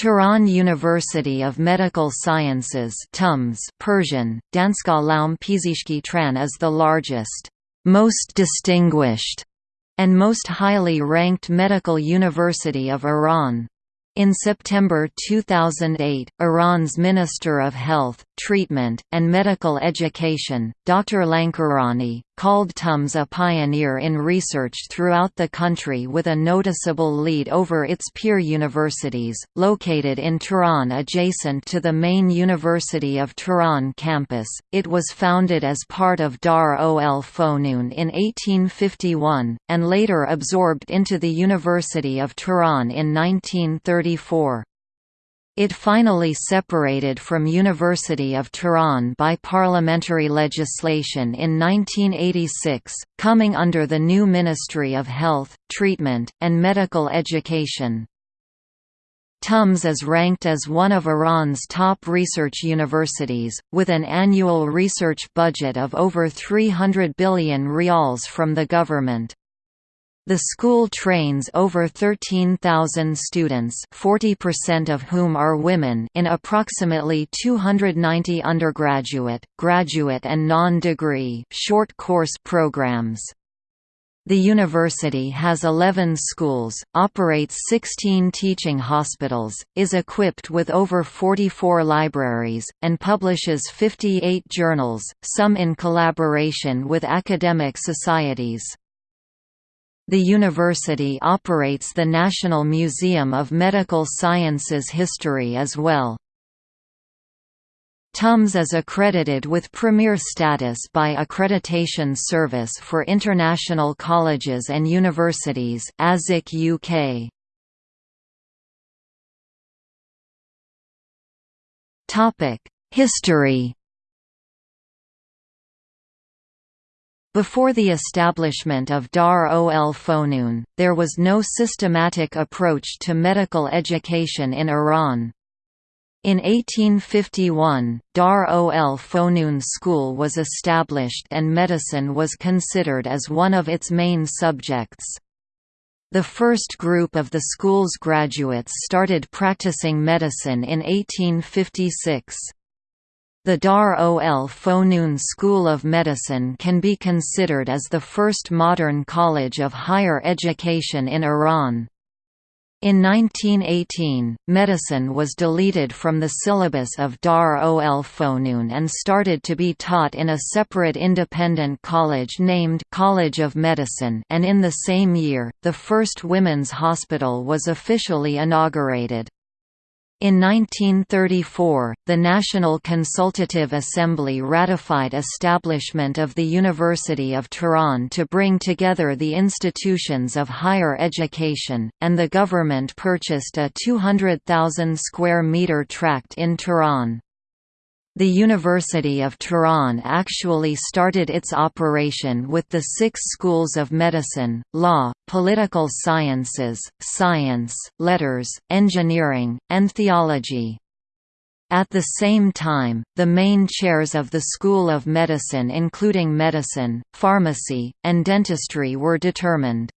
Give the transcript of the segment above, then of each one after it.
Tehran University of Medical Sciences TUMS Persian, Danska Laum Pizishki Tran is the largest, most distinguished, and most highly ranked medical university of Iran. In September 2008, Iran's Minister of Health, Treatment, and Medical Education, Dr. Lankarani, called TUMS a pioneer in research throughout the country with a noticeable lead over its peer universities, located in Tehran adjacent to the main University of Tehran campus. It was founded as part of Dar ol Fonun in 1851, and later absorbed into the University of Tehran in 1934. It finally separated from University of Tehran by parliamentary legislation in 1986, coming under the new Ministry of Health, Treatment, and Medical Education. TUMS is ranked as one of Iran's top research universities, with an annual research budget of over 300 billion rials from the government. The school trains over 13,000 students 40% of whom are women in approximately 290 undergraduate, graduate and non-degree short course programs. The university has 11 schools, operates 16 teaching hospitals, is equipped with over 44 libraries, and publishes 58 journals, some in collaboration with academic societies. The university operates the National Museum of Medical Sciences History as well. TUMS is accredited with premier status by Accreditation Service for International Colleges and Universities ASIC UK. Topic: History Before the establishment of Dar ol Fonun, there was no systematic approach to medical education in Iran. In 1851, Dar ol Fonun School was established and medicine was considered as one of its main subjects. The first group of the school's graduates started practicing medicine in 1856. The Dar ol Fonun School of Medicine can be considered as the first modern college of higher education in Iran. In 1918, medicine was deleted from the syllabus of Dar ol Fonun and started to be taught in a separate independent college named College of Medicine and in the same year, the first women's hospital was officially inaugurated. In 1934, the National Consultative Assembly ratified establishment of the University of Tehran to bring together the institutions of higher education, and the government purchased a 200,000 square metre tract in Tehran. The University of Tehran actually started its operation with the six schools of medicine, law, political sciences, science, letters, engineering, and theology. At the same time, the main chairs of the School of Medicine including medicine, pharmacy, and dentistry were determined.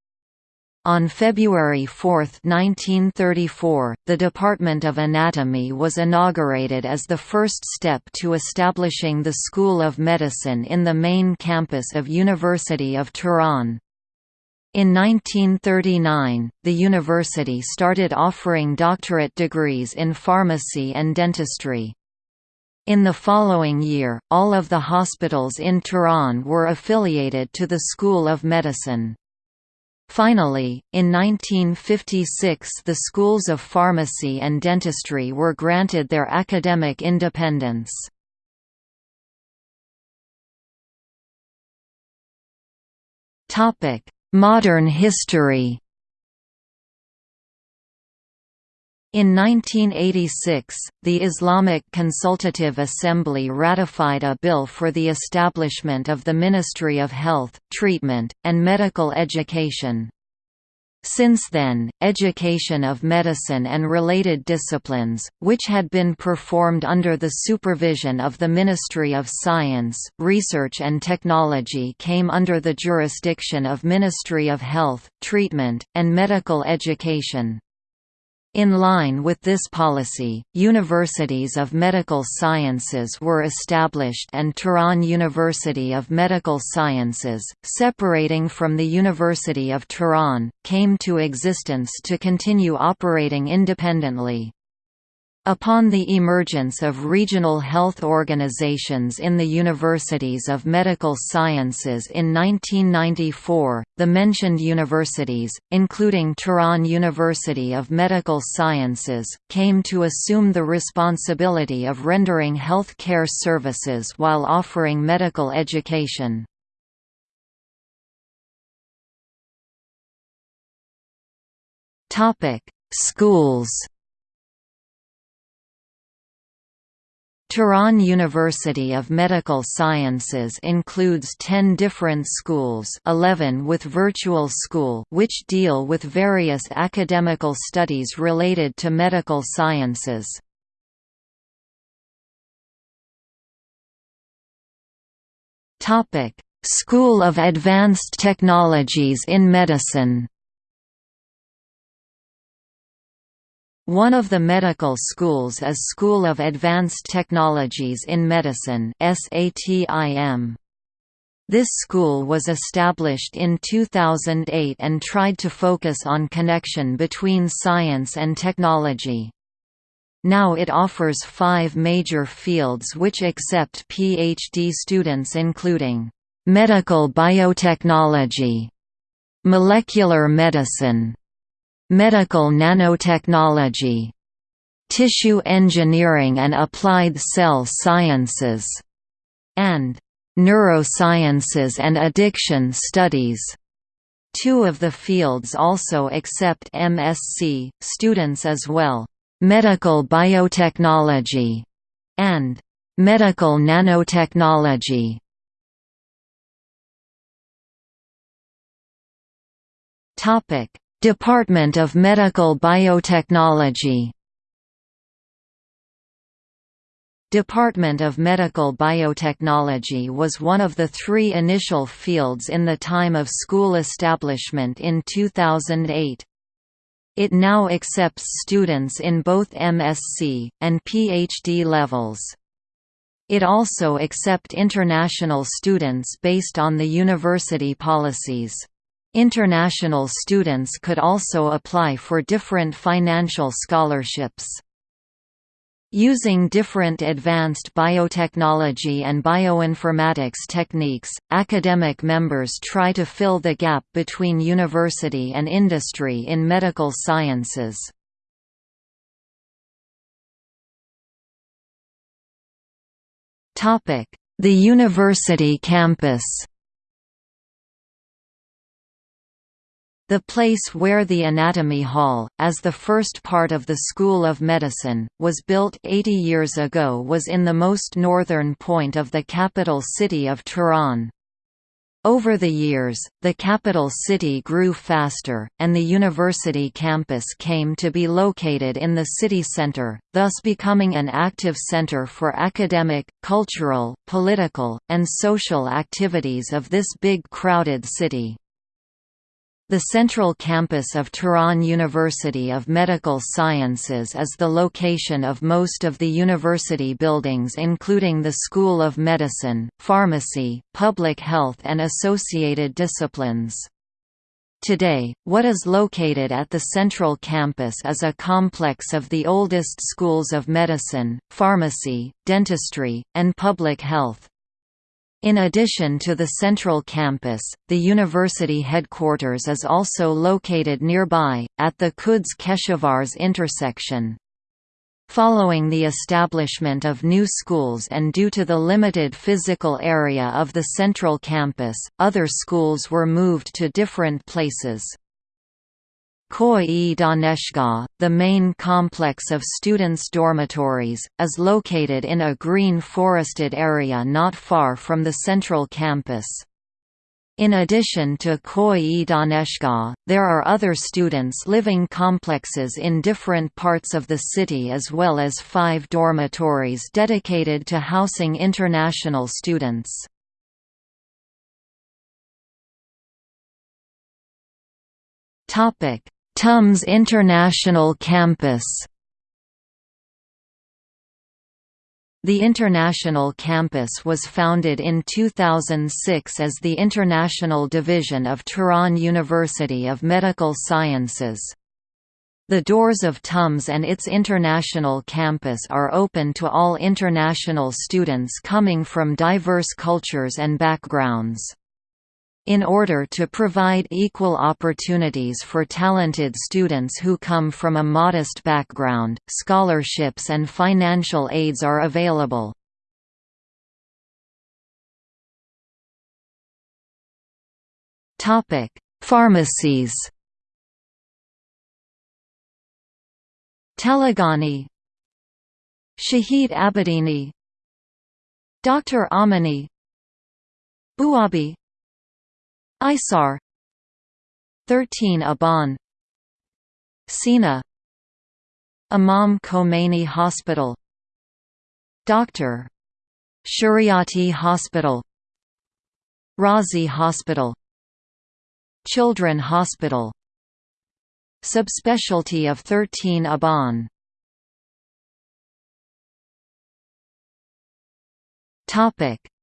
On February 4, 1934, the Department of Anatomy was inaugurated as the first step to establishing the School of Medicine in the main campus of University of Tehran. In 1939, the university started offering doctorate degrees in pharmacy and dentistry. In the following year, all of the hospitals in Tehran were affiliated to the School of Medicine. Finally, in 1956 the schools of pharmacy and dentistry were granted their academic independence. Modern history In 1986, the Islamic Consultative Assembly ratified a bill for the establishment of the Ministry of Health, Treatment, and Medical Education. Since then, education of medicine and related disciplines, which had been performed under the supervision of the Ministry of Science, Research and Technology came under the jurisdiction of Ministry of Health, Treatment, and Medical Education. In line with this policy, universities of medical sciences were established and Tehran University of Medical Sciences, separating from the University of Tehran, came to existence to continue operating independently. Upon the emergence of regional health organizations in the universities of medical sciences in 1994, the mentioned universities, including Tehran University of Medical Sciences, came to assume the responsibility of rendering health care services while offering medical education. Schools Tehran University of Medical Sciences includes 10 different schools 11 with virtual school which deal with various academical studies related to medical sciences. School of Advanced Technologies in Medicine One of the medical schools is School of Advanced Technologies in Medicine. This school was established in 2008 and tried to focus on connection between science and technology. Now it offers five major fields which accept PhD students including medical biotechnology, molecular medicine, medical nanotechnology, tissue engineering and applied cell sciences, and neurosciences and addiction studies. Two of the fields also accept MSc students as well, medical biotechnology and medical nanotechnology. Topic: Department of Medical Biotechnology Department of Medical Biotechnology was one of the three initial fields in the time of school establishment in 2008. It now accepts students in both MSc, and PhD levels. It also accept international students based on the university policies. International students could also apply for different financial scholarships. Using different advanced biotechnology and bioinformatics techniques, academic members try to fill the gap between university and industry in medical sciences. The university campus The place where the Anatomy Hall, as the first part of the School of Medicine, was built 80 years ago was in the most northern point of the capital city of Tehran. Over the years, the capital city grew faster, and the university campus came to be located in the city center, thus becoming an active center for academic, cultural, political, and social activities of this big crowded city. The central campus of Tehran University of Medical Sciences is the location of most of the university buildings including the School of Medicine, Pharmacy, Public Health and associated disciplines. Today, what is located at the central campus is a complex of the oldest schools of medicine, pharmacy, dentistry, and public health. In addition to the central campus, the university headquarters is also located nearby, at the Quds-Keshavarz intersection. Following the establishment of new schools and due to the limited physical area of the central campus, other schools were moved to different places. Koi Daneshgah, the main complex of students' dormitories, is located in a green forested area not far from the central campus. In addition to Koi Daneshgah, there are other students living complexes in different parts of the city as well as five dormitories dedicated to housing international students. Topic TUMS International Campus The International Campus was founded in 2006 as the International Division of Tehran University of Medical Sciences. The doors of TUMS and its international campus are open to all international students coming from diverse cultures and backgrounds. In order to provide equal opportunities for talented students who come from a modest background, scholarships and financial aids are available. Pharmacies Taleghani Shahid Abedini Dr. Amini Buabi Isar. 13 Aban. Sina. Imam Khomeini Hospital. Dr. Shariati Hospital. Razi Hospital. Children Hospital. Subspecialty of 13 Aban.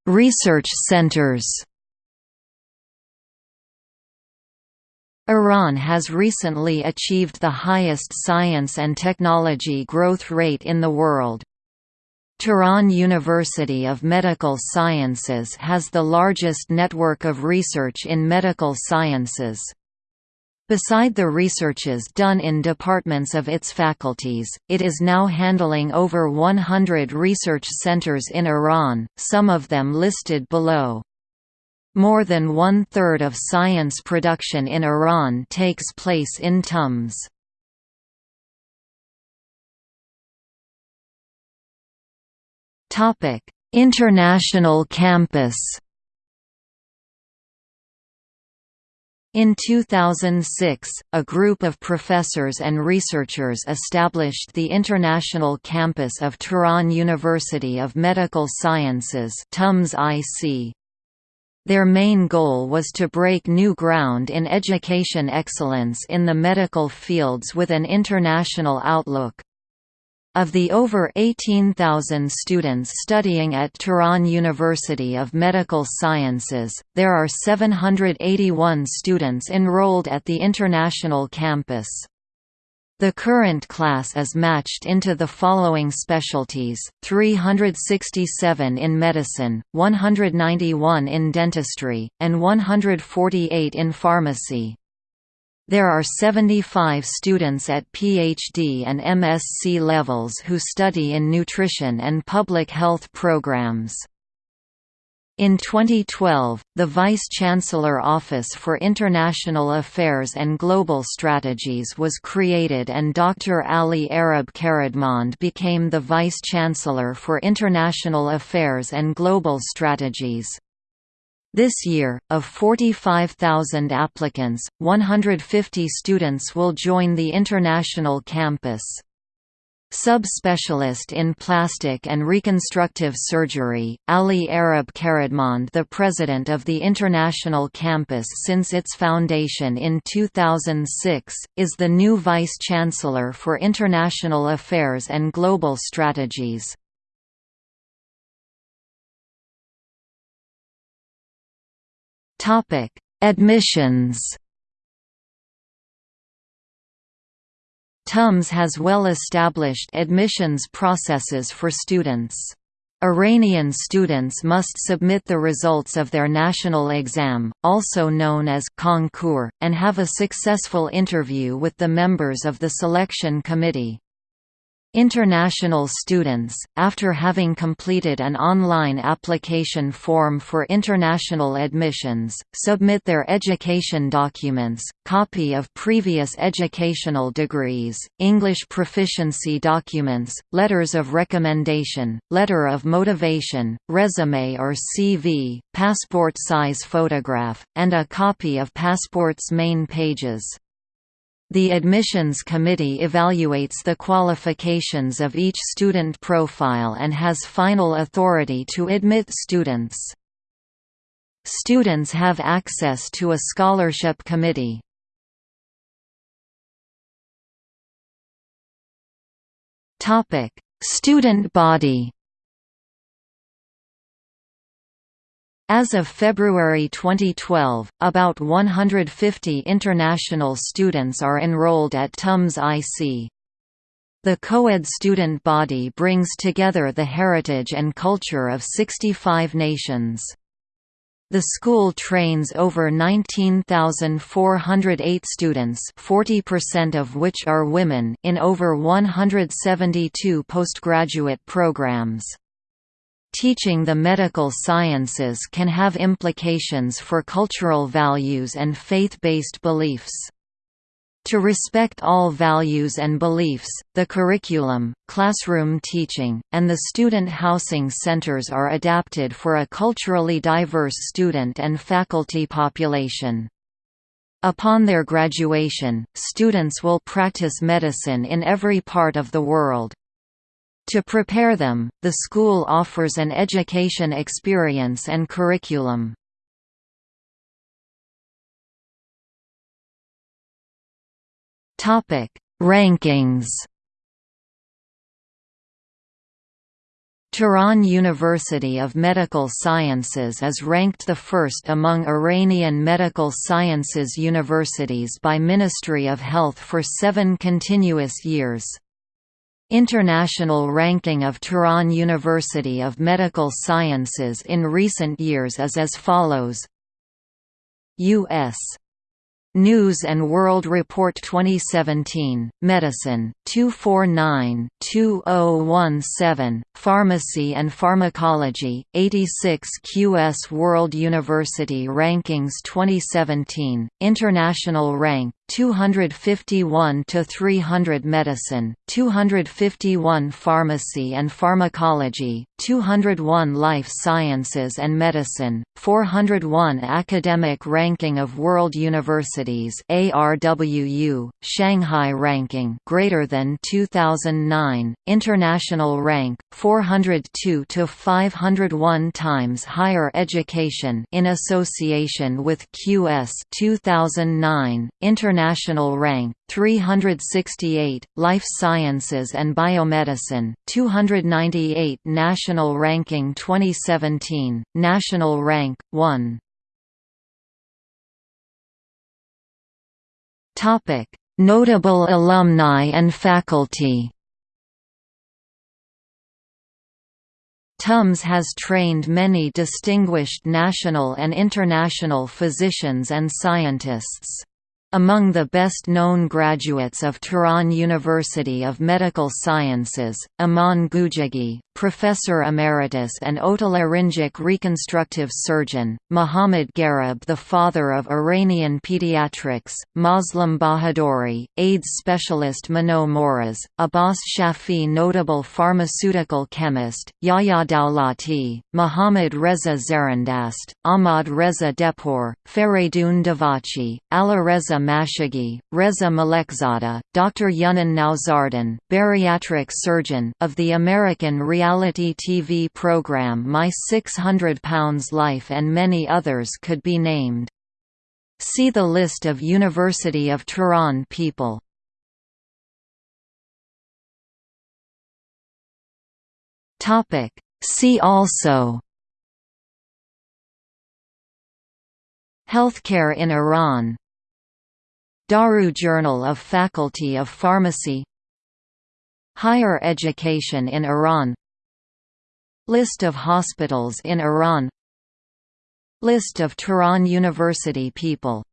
Research centers Iran has recently achieved the highest science and technology growth rate in the world. Tehran University of Medical Sciences has the largest network of research in medical sciences. Beside the researches done in departments of its faculties, it is now handling over 100 research centers in Iran, some of them listed below. More than one-third of science production in Iran takes place in TUMS. International campus In 2006, a group of professors and researchers established the International Campus of Tehran University of Medical Sciences TUMS IC. Their main goal was to break new ground in education excellence in the medical fields with an international outlook. Of the over 18,000 students studying at Tehran University of Medical Sciences, there are 781 students enrolled at the international campus. The current class is matched into the following specialties, 367 in medicine, 191 in dentistry, and 148 in pharmacy. There are 75 students at PhD and MSc levels who study in nutrition and public health programs. In 2012, the Vice-Chancellor Office for International Affairs and Global Strategies was created and Dr. Ali Arab Kheradmand became the Vice-Chancellor for International Affairs and Global Strategies. This year, of 45,000 applicants, 150 students will join the international campus. Subspecialist in plastic and reconstructive surgery, Ali Arab Kheradmand the president of the International Campus since its foundation in 2006, is the new vice-chancellor for international affairs and global strategies. Admissions TUMS has well-established admissions processes for students. Iranian students must submit the results of their national exam, also known as concours, and have a successful interview with the members of the selection committee. International students, after having completed an online application form for international admissions, submit their education documents, copy of previous educational degrees, English proficiency documents, letters of recommendation, letter of motivation, resume or CV, passport size photograph, and a copy of passport's main pages. The admissions committee evaluates the qualifications of each student profile and has final authority to admit students. Students have access to a scholarship committee. Student body As of February 2012, about 150 international students are enrolled at TUMS IC. The co-ed student body brings together the heritage and culture of 65 nations. The school trains over 19,408 students 40% of which are women in over 172 postgraduate programs. Teaching the medical sciences can have implications for cultural values and faith-based beliefs. To respect all values and beliefs, the curriculum, classroom teaching, and the student housing centers are adapted for a culturally diverse student and faculty population. Upon their graduation, students will practice medicine in every part of the world. To prepare them, the school offers an education experience and curriculum. Topic: Rankings. Tehran University of Medical Sciences is ranked the first among Iranian medical sciences universities by Ministry of Health for seven continuous years. International ranking of Tehran University of Medical Sciences in recent years is as follows U.S. News and World Report 2017, Medicine, 249-2017, Pharmacy and Pharmacology, 86 QS World University Rankings 2017, International Rank, 251 to 300 Medicine, 251 Pharmacy and Pharmacology, 201 Life Sciences and Medicine, 401 Academic Ranking of World Universities ARWU, Shanghai Ranking greater than 2009, International Rank 402 to 501 times Higher Education in association with QS 2009, International International Rank 368 Life Sciences and Biomedicine 298 National Ranking 2017 National Rank 1 Topic Notable alumni and faculty TUMS has trained many distinguished national and international physicians and scientists. Among the best-known graduates of Tehran University of Medical Sciences, Aman Gujagi, Professor Emeritus and otolaryngologic reconstructive surgeon, Muhammad Gharib the father of Iranian pediatrics, Muslim Bahadouri, AIDS specialist Minoo Mohraz, Abbas Shafi notable pharmaceutical chemist, Yahya Dawlati, Muhammad Reza Zarindast, Ahmad Reza Dehpour, Fereydun Davachi, Alireza Mashaghi, Reza Malekzadeh, Dr. Younan Nowzaradan, bariatric surgeon of the American reality TV program My 600 Pounds Life and many others could be named. See the list of University of Tehran people. See also Healthcare in Iran Daru Journal of Faculty of Pharmacy Higher education in Iran List of hospitals in Iran. List of Tehran University people